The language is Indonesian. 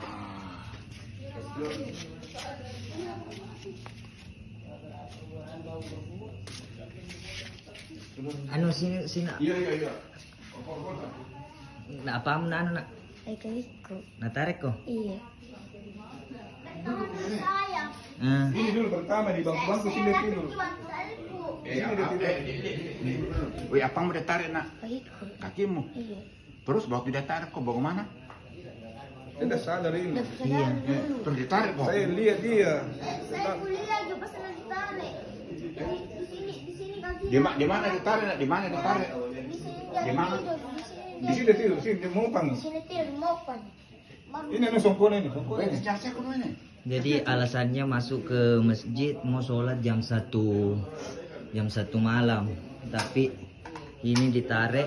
Ah. Ano sino sina? Iya iya iya. Na apa mo na ano na? Ay ko. Ko. Iya. Ah. Ini dulu pertama di bangku-bangku sini dulu. Eh, apa? Wih, apa mau ditarik nak? Kakimu. Iya. Terus waktu dia tarik kok bagaimana? Kita sadar ini. iya. Terus ditarik kok. Saya lihat dia. Saya kuliah lagi pas lagi tarik. Di di sini, di sini kaki. Di, di mana ditarik? Di mana ditarik? Di sini Di mana? tidur, Di sini Di sini tidur, sini dia mopang. Di sini tidur mau pan. Baru Ini nih songkone ini, songkone. Wih, jelasnya kudu ini. Jadi alasannya masuk ke masjid mau sholat jam satu jam satu malam. Tapi ini ditarik